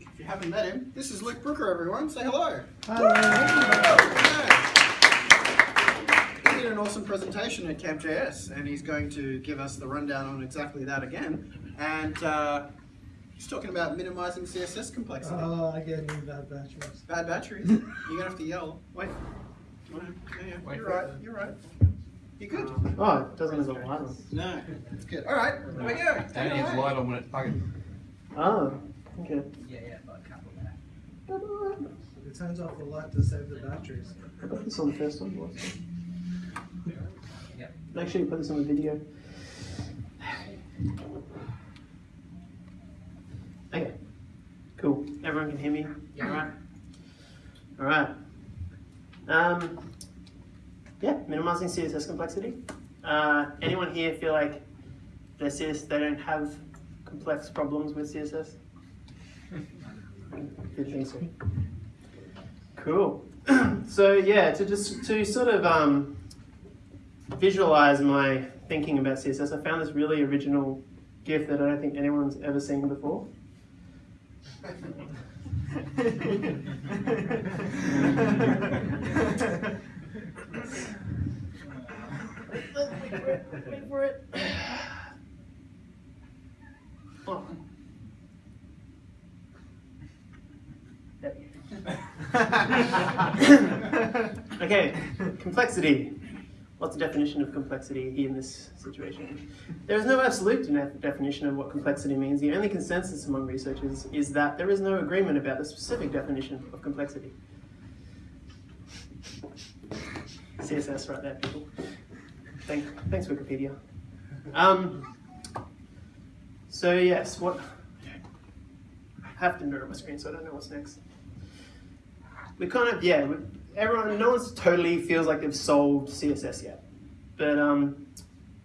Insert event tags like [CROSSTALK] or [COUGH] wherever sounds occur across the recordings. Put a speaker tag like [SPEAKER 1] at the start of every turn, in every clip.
[SPEAKER 1] If you haven't met him, this is Luke Brooker, everyone. Say hello.
[SPEAKER 2] Hello.
[SPEAKER 1] Yeah. He did an awesome presentation at Camp.js, and he's going to give us the rundown on exactly that again. And uh, he's talking about minimizing CSS complexity.
[SPEAKER 2] Oh, I get new bad batteries.
[SPEAKER 1] Bad batteries. [LAUGHS] You're gonna have to yell. Wait. Yeah, yeah,
[SPEAKER 3] Wait
[SPEAKER 1] you're
[SPEAKER 3] for
[SPEAKER 1] right. You're right. You good?
[SPEAKER 4] Oh, it doesn't have a light on.
[SPEAKER 1] No, it's good. All right. There we go. Take
[SPEAKER 3] Only
[SPEAKER 1] it
[SPEAKER 3] has
[SPEAKER 1] away.
[SPEAKER 3] light on when it's bugging.
[SPEAKER 4] Oh, okay.
[SPEAKER 5] Yeah, yeah, but a couple there.
[SPEAKER 2] It turns off the light to save the batteries.
[SPEAKER 4] I put this on the first one. was
[SPEAKER 5] Yep.
[SPEAKER 4] Make sure you put this on the video. Okay. Cool. Everyone can hear me?
[SPEAKER 5] Yeah.
[SPEAKER 4] Alright. Alright. Um, yeah, minimizing CSS complexity. Uh, anyone here feel like their CS, they don't have complex problems with CSS? [LAUGHS] Good think so. Cool. [CLEARS THROAT] so yeah, to just to sort of um, visualize my thinking about CSS, I found this really original GIF that I don't think anyone's ever seen before. [LAUGHS] [LAUGHS] wait, wait for it, wait for it. [LAUGHS] Okay, complexity. What's the definition of complexity in this situation? There is no absolute de- definition of what complexity means. The only consensus among researchers is that there is no agreement about the specific definition of complexity. CSS right there, people. Thank, thanks, Wikipedia. [LAUGHS] Um, so yes, what? I have to mirror my screen, so I don't know what's next. We kind of yeah. We, everyone, no one's totally feels like they've solved CSS yet, but um,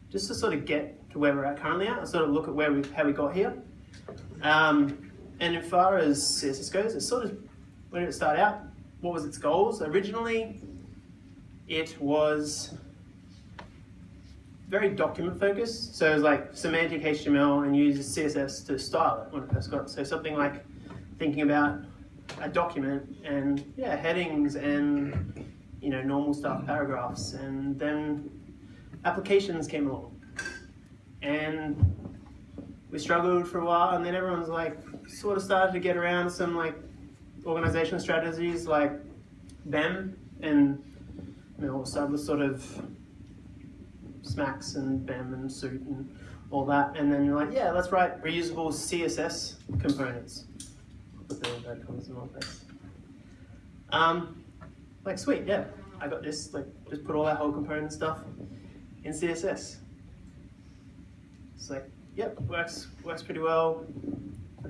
[SPEAKER 4] just to sort of get to where we're at currently at, I sort of look at where we how we got here. Um, and as far as CSS goes, it's sort of when did it start out? What was its goals originally? It was very document focused. So it's like semantic HTML and uses CSS to style it when it first got. So something like thinking about a document and yeah, headings and you know normal stuff, paragraphs, and then applications came along, and we struggled for a while, and then everyone's like sort of started to get around some like organization strategies like BEM and you know started sort of SMACSS and BEM and suit and all that, and then you're like, yeah, let's write reusable CSS components. Inverted commas in. Um, like sweet, yeah, I got this. Like, just put all that whole component stuff in CSS. It's like, yep, works works pretty well.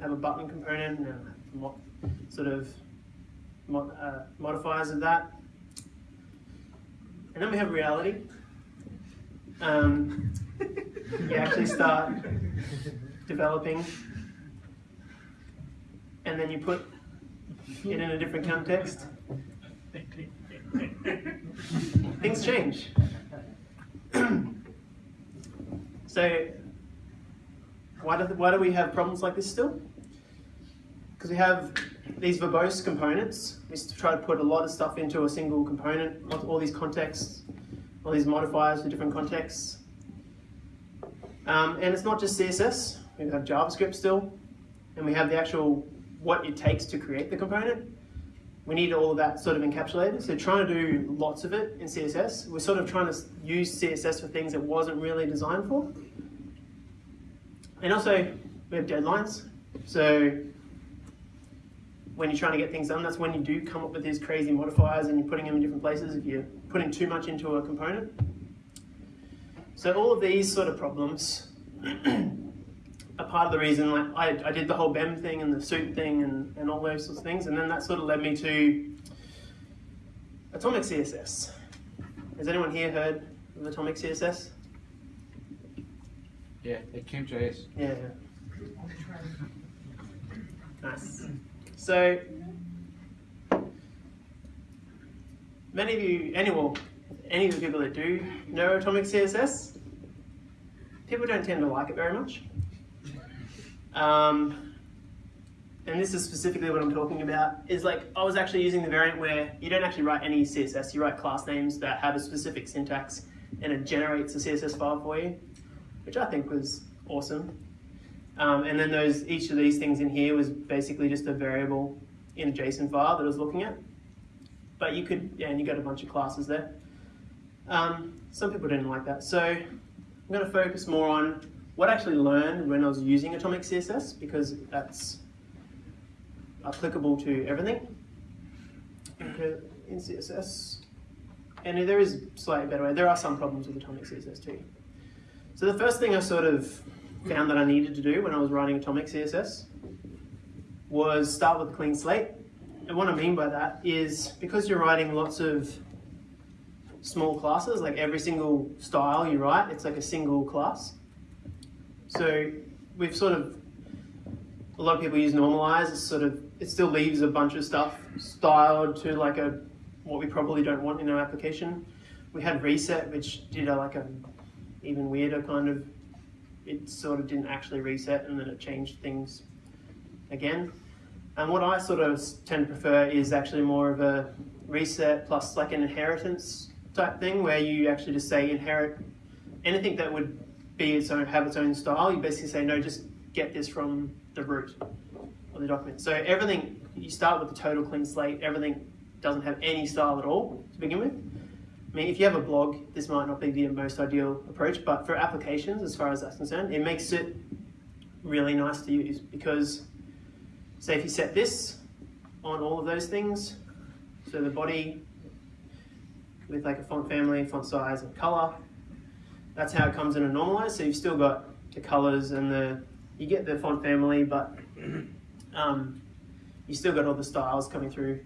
[SPEAKER 4] Have a button component and mo- sort of mo- uh, modifiers of that. And then we have reality. Um, you actually start developing, and then you put it in a different context. Things change. [CLEARS THROAT] so, why do, why do we have problems like this still? Because we have these verbose components. We try to put a lot of stuff into a single component, all all these contexts, all these modifiers for different contexts. Um, and it's not just CSS, we have JavaScript still, and we have the actual what it takes to create the component. We need all of that sort of encapsulated. So trying to do lots of it in CSS, we're sort of trying to use CSS for things it wasn't really designed for. And also, we have deadlines. So when you're trying to get things done, that's when you do come up with these crazy modifiers and you're putting them in different places if you're putting too much into a component. So all of these sort of problems [CLEARS THROAT] are part of the reason like I, I did the whole BEM thing and the suit thing and, and all those sorts of things and then that sort of led me to Atomic CSS. Has anyone here heard of Atomic CSS?
[SPEAKER 3] Yeah, at Camp.js.
[SPEAKER 4] Yeah. Yeah. Nice. So, many of you, any, well, any of the people that do know Atomic CSS, people don't tend to like it very much. Um, and this is specifically what I'm talking about, is like I was actually using the variant where you don't actually write any CSS, you write class names that have a specific syntax and it generates a CSS file for you, which I think was awesome. Um, and then those each of these things in here was basically just a variable in a JSON file that I was looking at. But you could, yeah, and you got a bunch of classes there. Um, some people didn't like that. So I'm going to focus more on what I actually learned when I was using Atomic CSS because that's applicable to everything in CSS. And there is slightly better way. There are some problems with Atomic CSS too. So the first thing I sort of found that I needed to do when I was writing Atomic CSS was start with a clean slate. And what I mean by that is because you're writing lots of small classes, like every single style you write, it's like a single class. So we've sort of, a lot of people use normalize, it's sort of, it still leaves a bunch of stuff styled to like a, what we probably don't want in our application. We had reset, which did a, like a even weirder kind of, it sort of didn't actually reset and then it changed things again. And what I sort of tend to prefer is actually more of a reset plus like an inheritance type thing where you actually just say inherit anything that would be its own, have its own style. You basically say, no, just get this from the root of the document. So everything, you start with a total clean slate, everything doesn't have any style at all to begin with. I mean, if you have a blog, this might not be the most ideal approach, but for applications, as far as that's concerned, it makes it really nice to use because say if you set this on all of those things, so the body with like a font family, font size and color, that's how it comes in a normalized. So you've still got the colors and the, you get the font family, but um, you still got all the styles coming through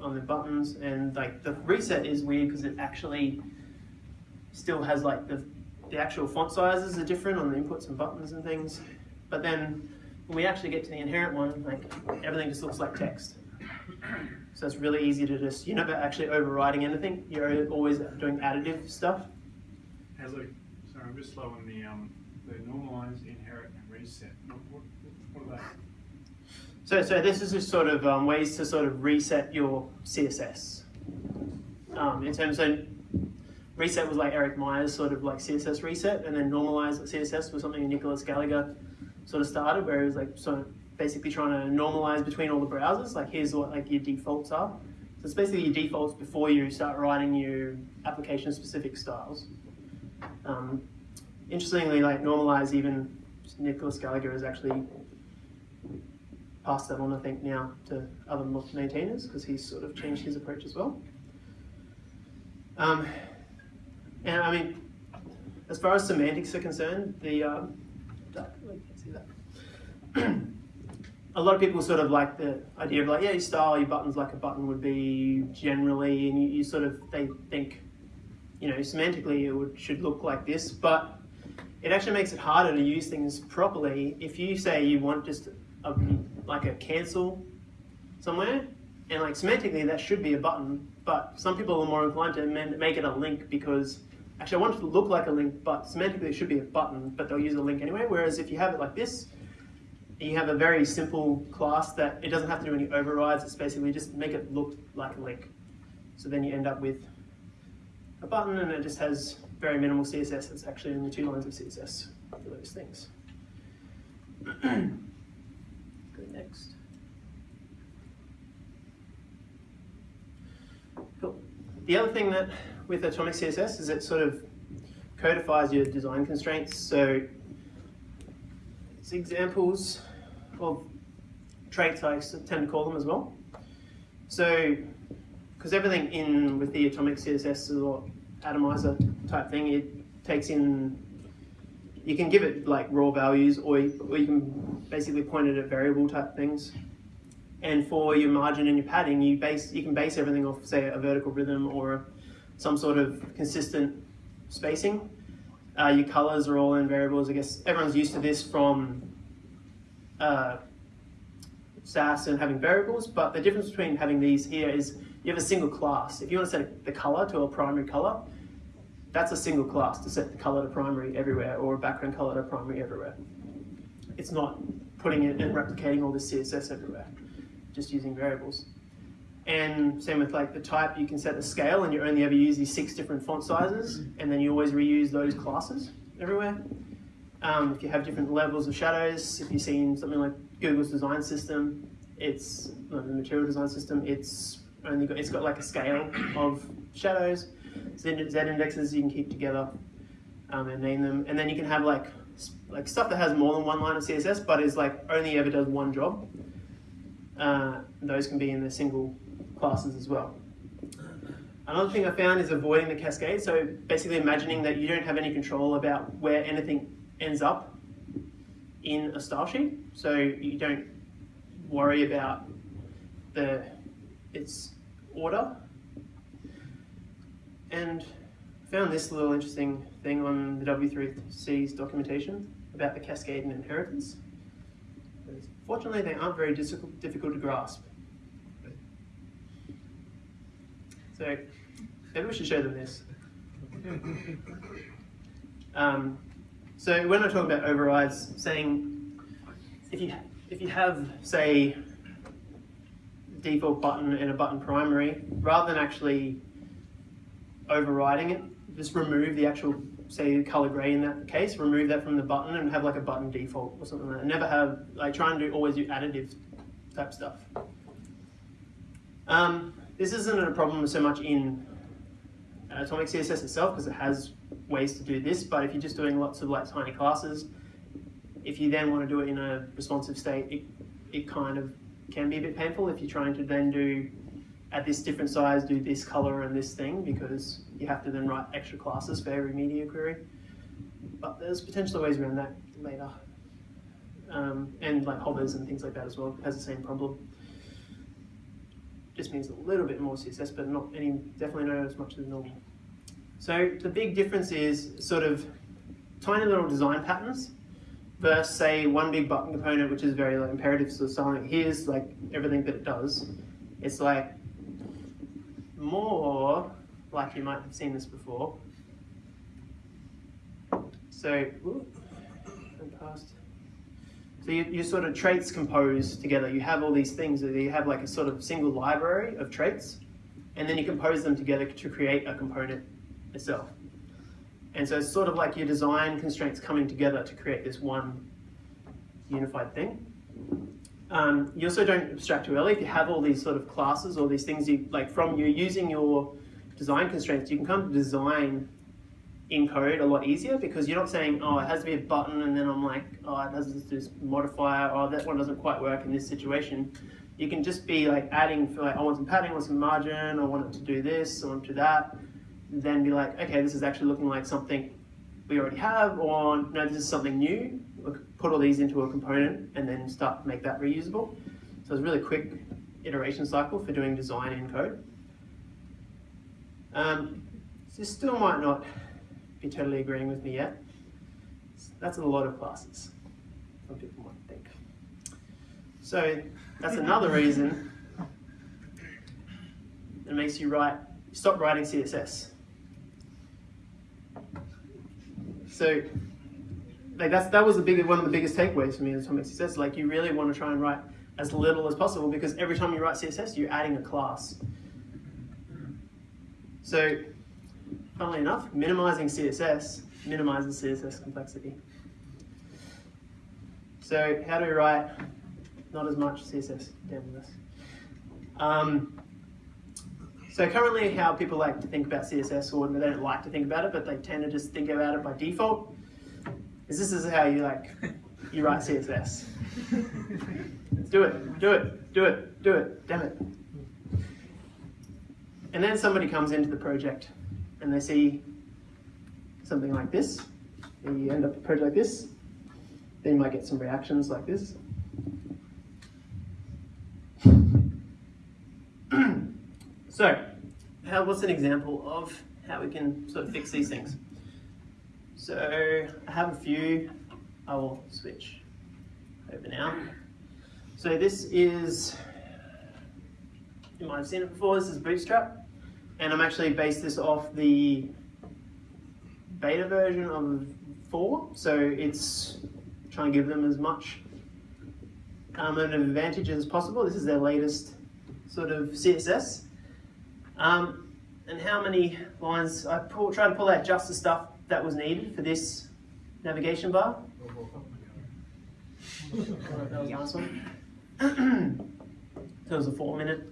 [SPEAKER 4] on the buttons and like the reset is weird because it actually still has like the, the actual font sizes are different on the inputs and buttons and things. But then when we actually get to the inherent one, like everything just looks like text. So it's really easy to just, you're never actually overriding anything. You're always doing additive stuff.
[SPEAKER 3] Hazley, sorry, I'm just slow on the, um, the normalize, inherit, and reset. What, what, what are they?
[SPEAKER 4] So, so this is just sort of um, ways to sort of reset your CSS. Um, in terms of reset was like Eric Meyer's sort of like CSS reset, and then normalize CSS was something Nicolas Gallagher sort of started, where it was like sort of basically trying to normalize between all the browsers. Like here's what like your defaults are. So it's basically your defaults before you start writing your application specific styles. Um, interestingly, like normalize even Nicolas Gallagher has actually passed that on, I think, now to other maintainers because he's sort of changed his approach as well. Um, and I mean, as far as semantics are concerned, the um, see that. [CLEARS THROAT] a lot of people sort of like the idea of like, yeah, your style, your buttons like a button would be generally, and you, you sort of they think, you know, semantically it would, should look like this, but it actually makes it harder to use things properly if you say you want just a, like a cancel somewhere, and like semantically that should be a button, but some people are more inclined to make it a link because actually I want it to look like a link, but semantically it should be a button, but they'll use a link anyway. Whereas if you have it like this, you have a very simple class that it doesn't have to do any overrides. It's basically just make it look like a link. So then you end up with a button and it just has very minimal CSS. It's actually only two lines of CSS for those things. [CLEARS THROAT] Go next. Cool. The other thing that with Atomic CSS is it sort of codifies your design constraints. So it's examples of traits I tend to call them as well. So, because everything in with the Atomic CSS is or atomizer type thing, it takes in, you can give it like raw values or you, or you can basically point it at variable type things. And for your margin and your padding, you base you can base everything off, say, a vertical rhythm or some sort of consistent spacing. Uh, your colors are all in variables. I guess everyone's used to this from uh, Sass and having variables, but the difference between having these here is you have a single class. If you want to set the color to a primary color, that's a single class to set the color to primary everywhere or a background color to primary everywhere. It's not putting it and replicating all this CSS everywhere, just using variables. And same with like the type, you can set the scale and you only ever use these six different font sizes and then you always reuse those classes everywhere. Um, if you have different levels of shadows, if you've seen something like Google's design system, it's the material design system, it's only got, it's got like a scale of shadows. Z, Z indexes you can keep together um, and name them. And then you can have like like stuff that has more than one line of CSS but is like only ever does one job. Uh, those can be in the single classes as well. Another thing I found is avoiding the cascade. So basically imagining that you don't have any control about where anything ends up in a style sheet. So you don't worry about the its order. And found this little interesting thing on the W3C's documentation about the cascade and inheritance. Fortunately, they aren't very difficult, difficult to grasp. So maybe we should show them this. Um, so when I talk about overrides, saying if you if you have say default button and a button primary, rather than actually overriding it, just remove the actual say color gray in that case, remove that from the button and have like a button default or something like that. Never have like try and do always do additive type stuff. Um, this isn't a problem so much in Atomic CSS itself because it has ways to do this, but if you're just doing lots of like tiny classes, if you then want to do it in a responsive state, it, it kind of can be a bit painful if you're trying to then do at this different size, do this color and this thing because you have to then write extra classes for every media query. But there's potential ways around that later. Um, and like hovers and things like that as well has the same problem. Just means a little bit more CSS, but not any, definitely not as much as normal. So the big difference is sort of tiny little design patterns versus say one big button component, which is very like imperative. So something here's like everything that it does. It's like more like you might have seen this before. So, went past. So you, you sort of traits compose together. You have all these things. that You have like a sort of single library of traits, and then you compose them together to create a component itself. And so it's sort of like your design constraints coming together to create this one unified thing. Um, you also don't abstract too early. If you have all these sort of classes or these things, you like from you're using your design constraints, you can come to design in code a lot easier because you're not saying, oh, it has to be a button, and then I'm like, oh, it has this modifier, oh, that one doesn't quite work in this situation. You can just be like adding, for like, I want some padding, I want some margin, I want it to do this, I want it to do that. Then be like, okay, this is actually looking like something we already have, or no, this is something new. Put all these into a component and then start make that reusable. So it's a really quick iteration cycle for doing design in code. Um, this still might not be totally agreeing with me yet. That's a lot of classes, some people might think. So that's another reason that makes you write, stop writing CSS. So like that's that was the big one of the biggest takeaways for me in Atomic CSS. Like you really want to try and write as little as possible because every time you write CSS, you're adding a class. So, funnily enough, minimizing CSS minimizes CSS complexity. So, how do we write not as much CSS? Damn this. Um, so currently, how people like to think about CSS, or they don't like to think about it, but they tend to just think about it by default, is this is how you like you write CSS. [LAUGHS] do it, do it, do it, do it, damn it. And then somebody comes into the project and they see something like this. And you end up a project like this. Then you might get some reactions like this. [CLEARS THROAT] so, how, what's an example of how we can sort of fix these things? So, I have a few. I will switch over now. So this is, you might have seen it before, this is Bootstrap. And I'm actually based this off the beta version of four, so it's trying to give them as much um, an advantage as possible. This is their latest sort of CSS. Um, and how many lines, I pull, try to pull out just the stuff that was needed for this navigation bar. [LAUGHS] That was the last one. [CLEARS THROAT] so it was a four minute.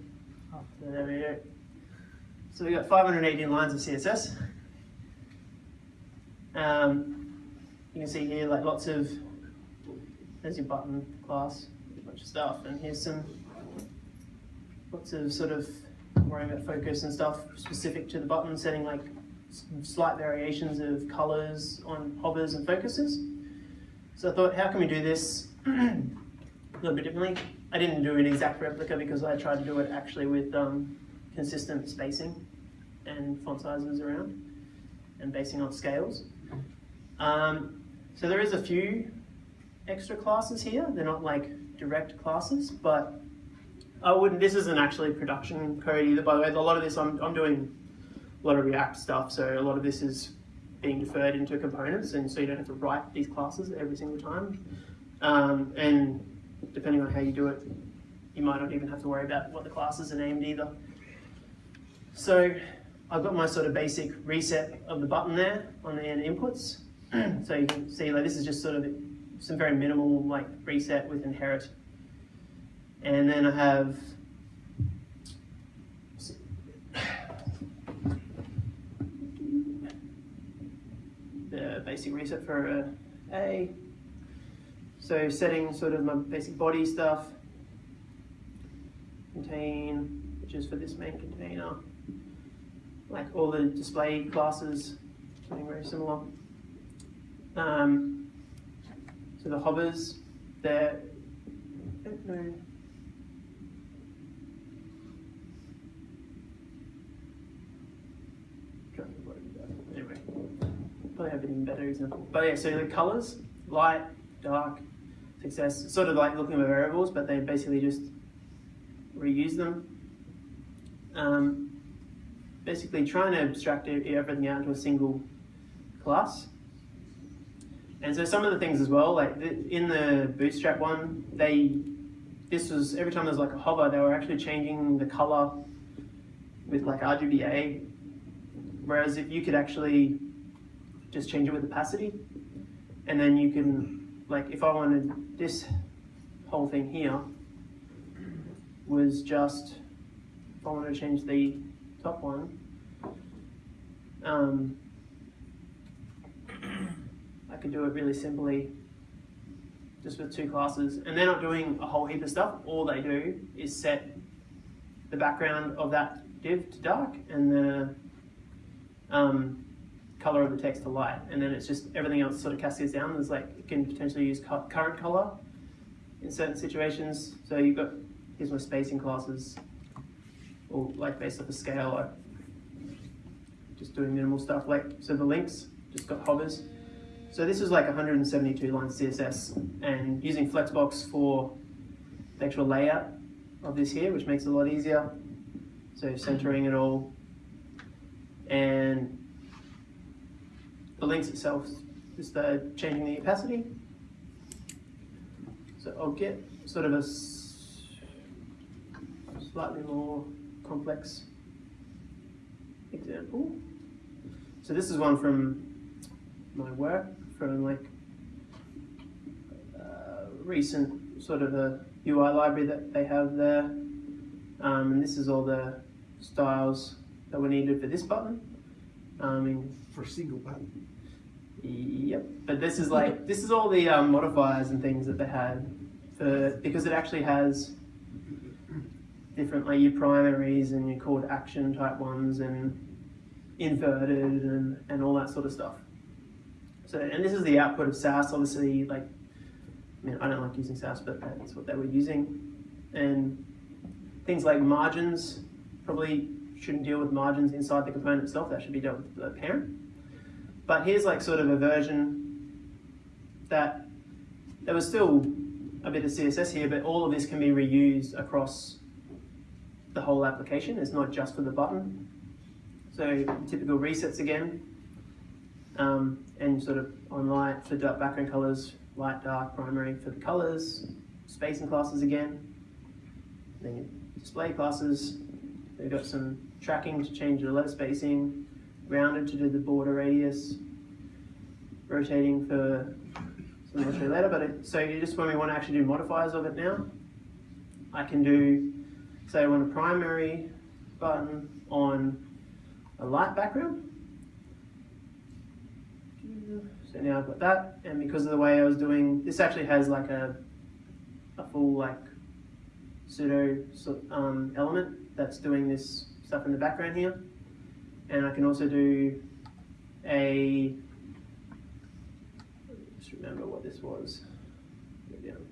[SPEAKER 4] There we go. So we got 518 lines of CSS. Um, you can see here like lots of, there's your button class, a bunch of stuff, and here's some, lots of sort of worrying about focus and stuff specific to the button, setting like slight variations of colors on hovers and focuses. So I thought, how can we do this [CLEARS THROAT] a little bit differently? I didn't do an exact replica because I tried to do it actually with um, consistent spacing and font sizes around and basing on scales. Um, so there is a few extra classes here. They're not like direct classes, but I wouldn't, this isn't actually production code either. By the way, a lot of this, I'm, I'm doing a lot of React stuff, so a lot of this is being deferred into components, and so you don't have to write these classes every single time. Um, and depending on how you do it, you might not even have to worry about what the classes are named either. So I've got my sort of basic reset of the button there on the end inputs. so you can see like this is just sort of some very minimal like reset with inherit. And then I have the basic reset for uh, A. So setting sort of my basic body stuff. Contain, which is for this main container. Like all the display classes, something very similar. Um, so the hovers, they're, I don't know. Anyway, probably have an even better example. But yeah, so the colors, light, dark, success, sort of like looking at variables, but they basically just reuse them. Um, basically trying to abstract everything out into a single class. And so some of the things as well, like in the Bootstrap one, they this was every time there was like a hover, they were actually changing the color with like RGBA. Whereas if you could actually just change it with opacity, and then you can like if I wanted this whole thing here was just if I wanted to change the top one. Um, I could do it really simply just with two classes and they're not doing a whole heap of stuff. All they do is set the background of that div to dark and the um, color of the text to light and then it's just everything else sort of cascades down. There's like, you can potentially use current color in certain situations. So you've got, here's my spacing classes or like based off a scale or just doing minimal stuff like so the links just got hovers. So this is like 172 lines css and using flexbox for the actual layout of this here which makes it a lot easier so centering it all. And the links itself just uh, changing the opacity. So I'll get sort of a slightly more complex example. So this is one from my work, from like uh, recent sort of a UI library that they have there. Um, and this is all the styles that were needed for this button. Um, in
[SPEAKER 6] For a single button.
[SPEAKER 4] Yep, but this is like this is all the um, modifiers and things that they had for because it actually has different like your primaries and your call to action type ones and inverted and, and all that sort of stuff. So and this is the output of Sass. Obviously, like I mean I don't like using Sass, but that's what they were using, and things like margins probably shouldn't deal with margins inside the component itself. That should be dealt with the parent. But here's like sort of a version that there was still a bit of CSS here, but all of this can be reused across the whole application. It's not just for the button. So typical resets again. um, and sort of on light for dark background colors, light, dark, primary for the colors, spacing classes again, then display classes. They've got some tracking to change the letter spacing, rounded to do the border radius, rotating for some later. But it, so you just when we want to actually do modifiers of it now, I can do say I want a primary button on a light background. So now I've got that, and because of the way I was doing, this actually has like a, a full like pseudo um, element that's doing this stuff in the background here. And I can also do a, just remember what this was. Go down.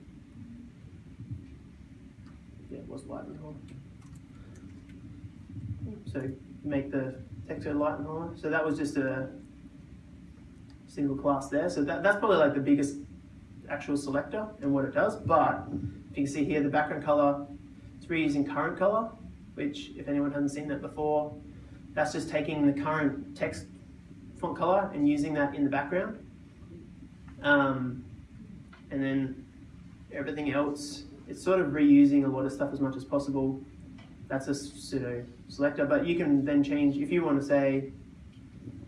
[SPEAKER 4] Yeah, it was light and hollow. So make the texture light and hollow. So that was just a single class there. So that, that's probably like the biggest actual selector and what it does. But if you can see here, the background color, it's reusing current color, which if anyone hasn't seen that before, that's just taking the current text font color and using that in the background. Um, and then everything else, it's sort of reusing a lot of stuff as much as possible. That's a pseudo selector, but you can then change, if you want to say,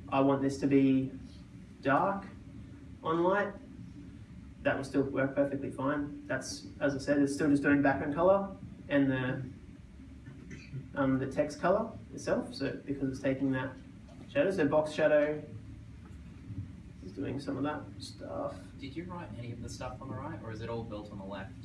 [SPEAKER 4] I want this to be dark on light, that will still work perfectly fine. That's, as I said, it's still just doing background color and the um, the text color itself. So because it's taking that shadow, so box shadow is doing some of that stuff.
[SPEAKER 5] Did you write any of the stuff on the right, or is it all built on the left?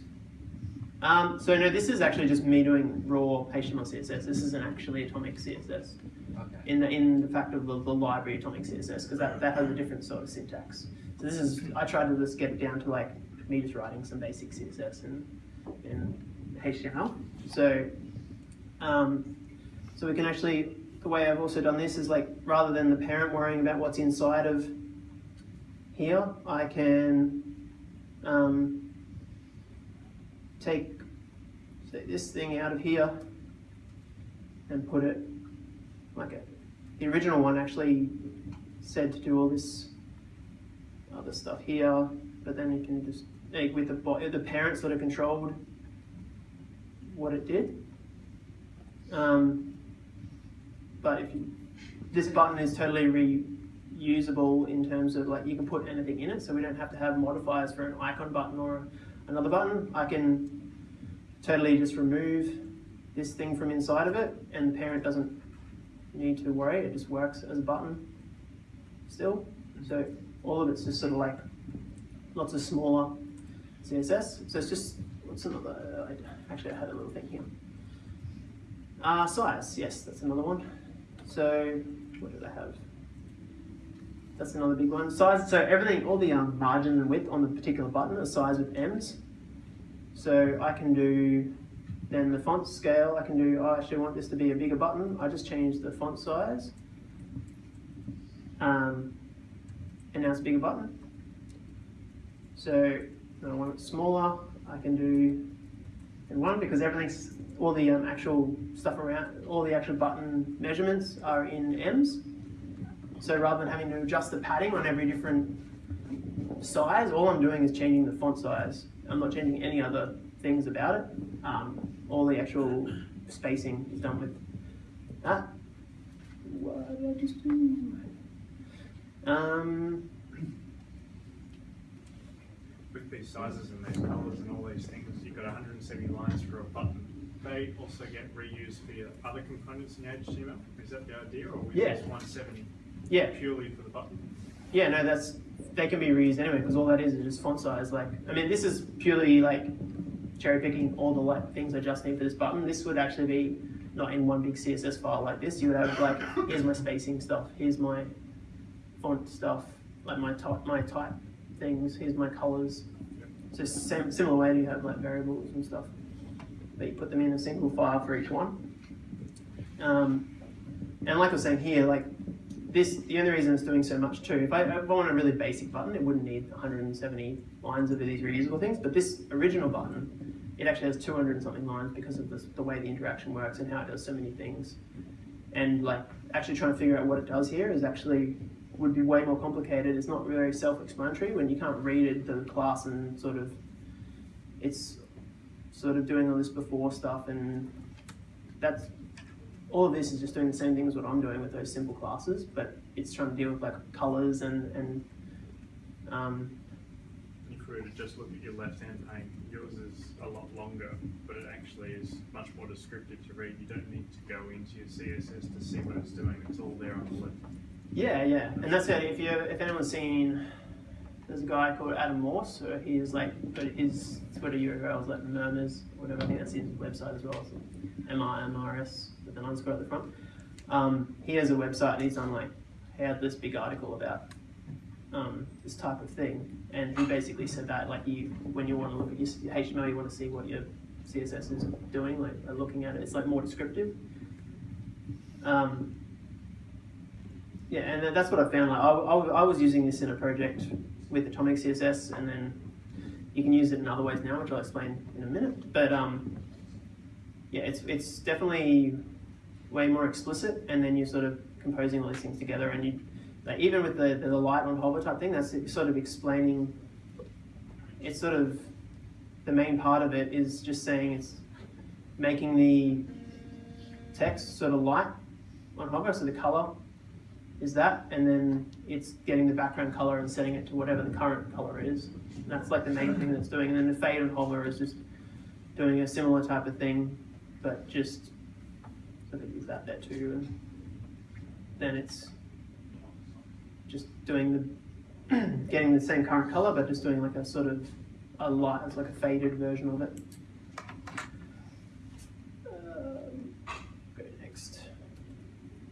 [SPEAKER 4] Um, so no, this is actually just me doing raw HTML CSS. This isn't actually atomic CSS
[SPEAKER 5] Okay.
[SPEAKER 4] in the in the fact of the, the library atomic CSS because that, that has a different sort of syntax. So this is I tried to just get it down to like me just writing some basic CSS and in HTML. So um, so we can actually the way I've also done this is like rather than the parent worrying about what's inside of here, I can um, take this thing out of here and put it like it. The original one actually said to do all this other stuff here, but then you can just like with the the parent sort of controlled what it did. Um, but if you, this button is totally reusable in terms of like you can put anything in it, so we don't have to have modifiers for an icon button or another button. I can totally just remove this thing from inside of it, and the parent doesn't need to worry. It just works as a button still. So all of it's just sort of like lots of smaller CSS. So it's just what's another? I, actually, I had a little thing here. Uh, size, yes, that's another one. So what did I have? That's another big one. Size. So everything, all the um, margin and width on the particular button are size with ems. So I can do then the font scale. I can do. I actually want this to be a bigger button. I just change the font size. Um, and now it's a bigger button. So I want it smaller. I can do in one because everything's all the um, actual stuff around all the actual button measurements are in ems. So rather than having to adjust the padding on every different size, all I'm doing is changing the font size. I'm not changing any other things about it. Um, all the actual spacing is done with that. What did I just do? Um,
[SPEAKER 3] With these sizes and these colours and all these things, you've got hundred and seventy lines for a button. They also get reused for your other components in HTML. Is that the idea, or is
[SPEAKER 4] Yeah.
[SPEAKER 3] this one seventy
[SPEAKER 4] yeah,
[SPEAKER 3] purely for the button?
[SPEAKER 4] Yeah, no, that's they can be reused anyway because all that is is just font size. Like, I mean, this is purely like cherry picking all the like things I just need for this button. This would actually be not in one big CSS file like this. You would have like, here's my spacing stuff, here's my font stuff, like my type, my type things, here's my colors. So same, similar way you have like variables and stuff, but you put them in a single file for each one. Um, and like I was saying here, like this, the only reason it's doing so much too, if I, if I want a really basic button, it wouldn't need 170 lines of these reusable things, but this original button, it actually has 200 and something lines because of this, the way the interaction works and how it does so many things. And like actually trying to figure out what it does here is actually would be way more complicated. It's not very self-explanatory when you can't read it, the class and sort of, it's sort of doing all this before stuff and that's, all of this is just doing the same thing as what I'm doing with those simple classes, but it's trying to deal with like colors and, and um,
[SPEAKER 3] were to just look at your left-hand pane, yours is a lot longer, but it actually is much more descriptive to read. You don't need to go into your CSS to see what it's doing. It's all there on the left.
[SPEAKER 4] Yeah, yeah, and that's it. If you if anyone's seen, there's a guy called Adam Morse. So he is like, but his Twitter URL is like murmurs, whatever. I think that's his website as well. So M I M R S with an underscore at the front. Um, he has a website and he's done like he had this big article about um, this type of thing, and he basically said that like you when you want to look at your HTML, you want to see what your CSS is doing, like looking at it. It's like more descriptive. Um, yeah, and that's what I found. Like, I, I, I was using this in a project with Atomic CSS, and then you can use it in other ways now, which I'll explain in a minute. But um, yeah, it's it's definitely way more explicit, and then you're sort of composing all these things together, and you like even with the the light on hover type thing, that's sort of explaining. It's sort of the main part of it is just saying it's making the text sort of light on hover, so the color is that, and then it's getting the background color and setting it to whatever the current color is. And that's like the main thing that's doing. And then the fade and hover is just doing a similar type of thing, but just so they use that there too. And then it's just doing the [CLEARS THROAT] getting the same current color, but just doing like a sort of a light, it's like a faded version of it. Um, go next.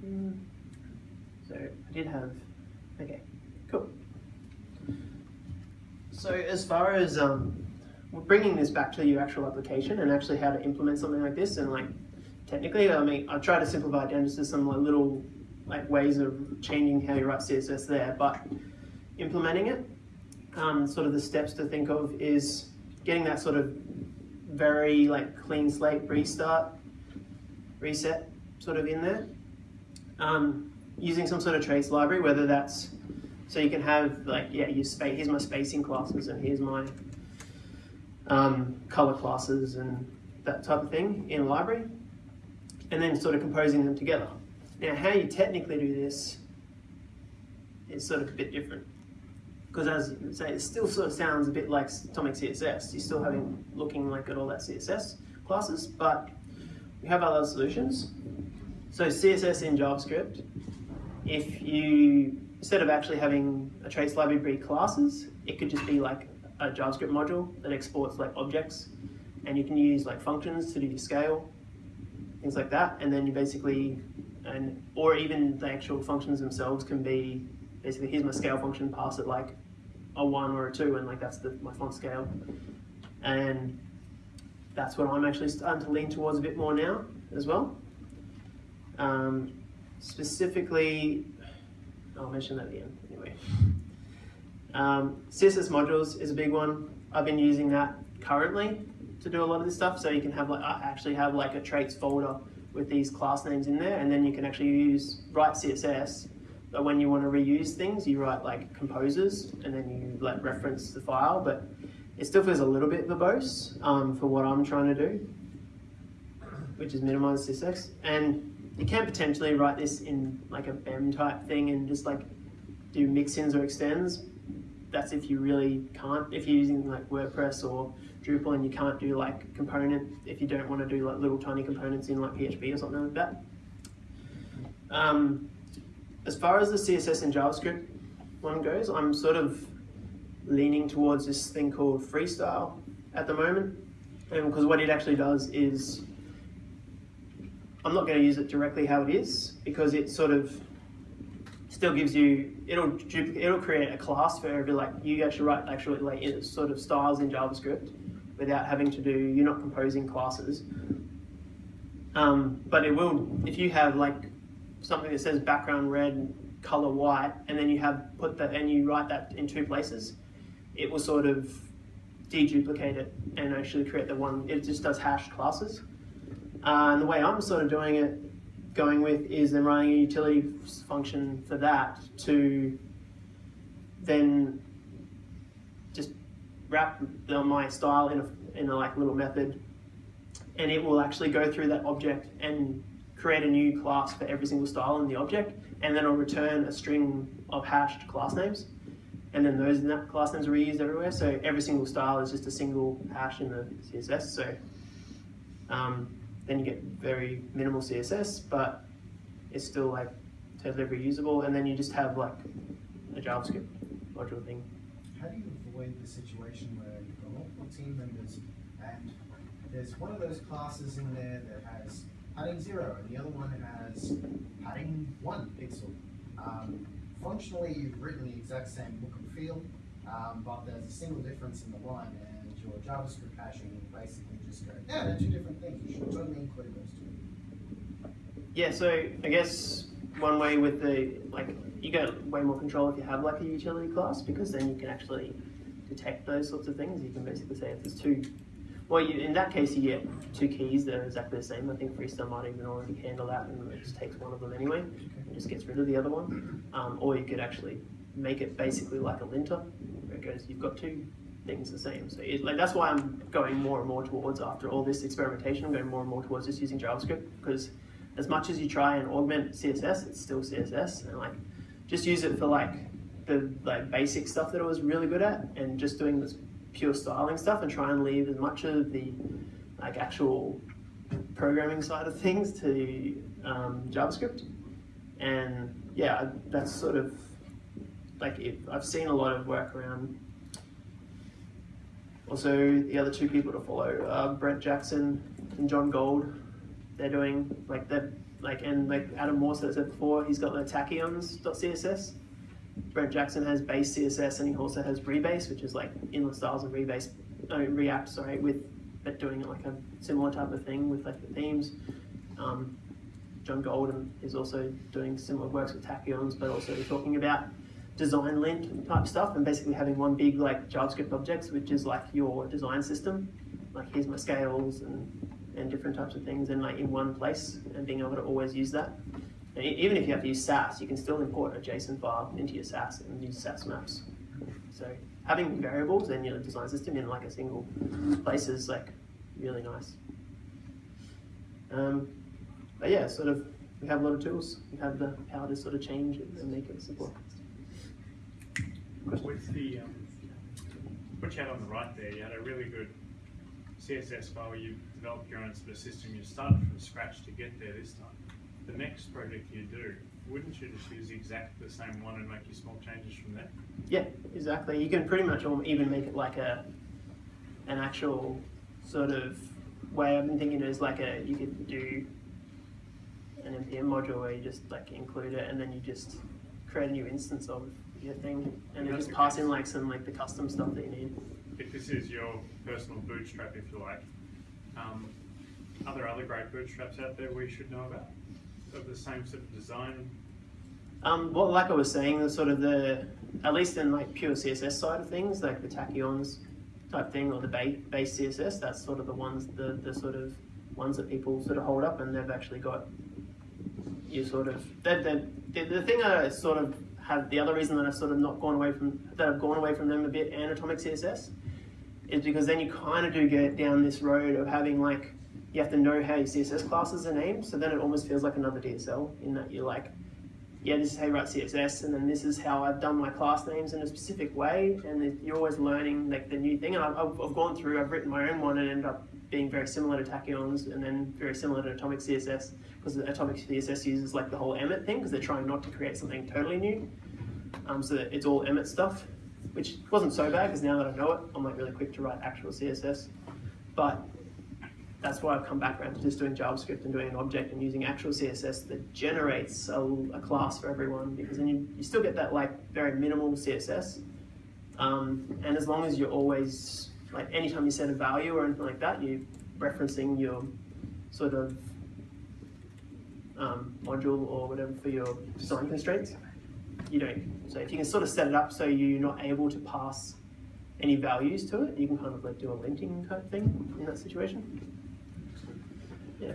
[SPEAKER 4] Hmm. So I did have, okay, cool. So as far as um, bringing this back to your actual application and actually how to implement something like this and like technically, I mean, I try to simplify it down just to some like little like ways of changing how you write CSS there, but implementing it, um, sort of the steps to think of is getting that sort of very like clean slate restart, reset sort of in there. Um, using some sort of traits library, whether that's so you can have like yeah, you space. Here's my spacing classes, and here's my um, color classes, and that type of thing in a library, and then sort of composing them together. Now, how you technically do this is sort of a bit different because, as you say, it still sort of sounds a bit like Atomic CSS. You're still having looking like at all that CSS classes, but we have other solutions. So CSS in JavaScript if you, instead of actually having a traits library classes, it could just be like a JavaScript module that exports like objects and you can use like functions to do your scale, things like that. And then you basically, and or even the actual functions themselves can be basically here's my scale function, pass it like a one or a two, and like that's the, my font scale. And that's what I'm actually starting to lean towards a bit more now as well. Um, specifically, I'll mention that again anyway. Um, CSS modules is a big one. I've been using that currently to do a lot of this stuff. So you can have like I actually have like a traits folder with these class names in there, and then you can actually use write CSS. But when you want to reuse things, you write like composes, and then you like reference the file. But it still feels a little bit verbose um, for what I'm trying to do, which is minimize CSS. And you can potentially write this in like a BEM type thing and just like do mix-ins or extends. That's if you really can't, if you're using like WordPress or Drupal and you can't do like component, if you don't want to do like little tiny components in like PHP or something like that. Um, as far as the CSS and JavaScript one goes, I'm sort of leaning towards this thing called Freestyle at the moment. Because what it actually does is I'm not going to use it directly how it is because it sort of still gives you it'll it'll create a class for every like you actually write actually like sort of styles in JavaScript without having to do you're not composing classes. Um, but it will if you have like something that says background red color white and then you have put that and you write that in two places, it will sort of deduplicate it and actually create the one it just does hash classes. Uh, and the way I'm sort of doing it going with is then writing a utility function for that to then just wrap the, my style in a, in a like little method. And it will actually go through that object and create a new class for every single style in the object. And then it'll return a string of hashed class names. And then those class names are reused everywhere. So every single style is just a single hash in the css so um, then you get very minimal css but it's still like totally reusable and then you just have like a javascript module thing
[SPEAKER 6] How do you avoid the situation where you've got multiple team members and there's one of those classes in there that has padding zero and the other one has padding one pixel? Um, functionally, you've written the exact same look and feel, um, but there's a single difference in the line your JavaScript hashing basically just go, yeah, they're two different things. You should totally include those two.
[SPEAKER 4] Yeah, so I guess one way with the like you get way more control if you have like a utility class because then you can actually detect those sorts of things. You can basically say if there's two, well, you, in that case you get two keys that are exactly the same. I think Freestyle might even already handle that and it just takes one of them anyway and just gets rid of the other one. Um, or you could actually make it basically like a linter where it goes you've got two things the same. So it, like that's why I'm going more and more towards after all this experimentation. I'm going more and more towards just using JavaScript because as much as you try and augment CSS, it's still CSS, and like just use it for like the like basic stuff that I was really good at, and just doing this pure styling stuff, and try and leave as much of the like actual programming side of things to um, JavaScript, and yeah, that's sort of like it, I've seen a lot of work around. Also, the other two people to follow, uh, Brent Jackson and Jon Gold. They're doing like they're like and like Adam Morse that said before he's got the tachyons.css Brent Jackson has Basscss and he also has Rebass which is like inline styles and Rebass no, react sorry with but doing like a similar type of thing with like the themes. Um, John Golden is also doing similar works with tachyons but also talking about design lint type stuff and basically having one big like JavaScript objects which is like your design system like here's my scales and and different types of things and like in one place and being able to always use that. And even if you have to use Sass, you can still import a JSON file into your Sass and use Sass maps. So having variables in your design system in like a single place is like really nice. Um, but yeah, sort of we have a lot of tools. We have the power to sort of change it and make it simple.
[SPEAKER 3] With the, um, what you had on the right there, you had a really good CSS file, you developed your own sort of system, you started from scratch to get there this time. The next project you do, wouldn't you just use exactly the same one and make your small changes from there?
[SPEAKER 4] Yeah, exactly. You can pretty much even make it like a an actual sort of way I've been thinking is like a you could do an npm module where you just like include it and then you just create a new instance of your thing and then
[SPEAKER 3] That's
[SPEAKER 4] just
[SPEAKER 3] the
[SPEAKER 4] pass in like some like the custom stuff that you need.
[SPEAKER 3] If this is your personal bootstrap, if you like, um, are there other great bootstraps out there we should know about? Of the same sort of design?
[SPEAKER 4] Um, well, like I was saying, the sort of the at least in like pure CSS side of things, like the tachyons type thing or the ba- Basscss, that's sort of the ones the the sort of ones that people sort of hold up, and they've actually got you sort of that the, the the thing I sort of have the other reason that I've sort of not gone away from that I've gone away from them a bit and atomic CSS is because then you kind of do get down this road of having like you have to know how your CSS classes are named, so then it almost feels like another DSL in that you're like yeah, this is how you write CSS, and then this is how I've done my class names in a specific way, and you're always learning like the new thing. And I've, I've, I've gone through, I've written my own one, and ended up being very similar to Tachyons, and then very similar to Atomic CSS, because Atomic CSS uses like the whole Emmet thing, because they're trying not to create something totally new. Um, so that it's all Emmet stuff, which wasn't so bad, because now that I know it, I'm like really quick to write actual CSS. But that's why I've come back around to just doing JavaScript and doing an object and using actual CSS that generates a, a class for everyone because then you, you still get that like very minimal CSS. Um, and as long as you're always, like anytime you set a value or anything like that, you're referencing your sort of um, module or whatever for your design constraints, you don't. So if you can sort of set it up so you're not able to pass any values to it, you can kind of like do a linting type thing in that situation. Yeah.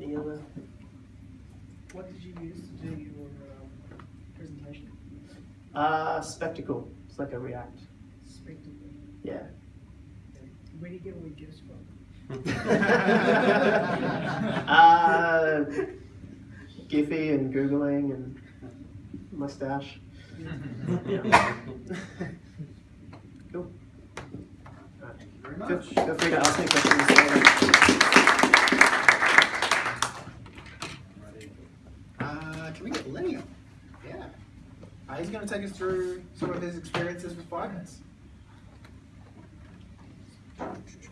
[SPEAKER 4] Any other?
[SPEAKER 7] What did you use to do your um, presentation?
[SPEAKER 4] Uh, spectacle. It's like a React.
[SPEAKER 7] Spectacle.
[SPEAKER 4] Yeah.
[SPEAKER 7] Where do you get all your gifts from? [LAUGHS]
[SPEAKER 4] uh, Giphy and Googling and mustache. Yeah. [LAUGHS] cool.
[SPEAKER 1] Thank you very
[SPEAKER 4] Feel,
[SPEAKER 1] much.
[SPEAKER 4] feel free to ask me questions later.
[SPEAKER 1] Uh, can we get Lenny up? Yeah. Uh, he's going to take us through some of his experiences with Firebase. Thank you.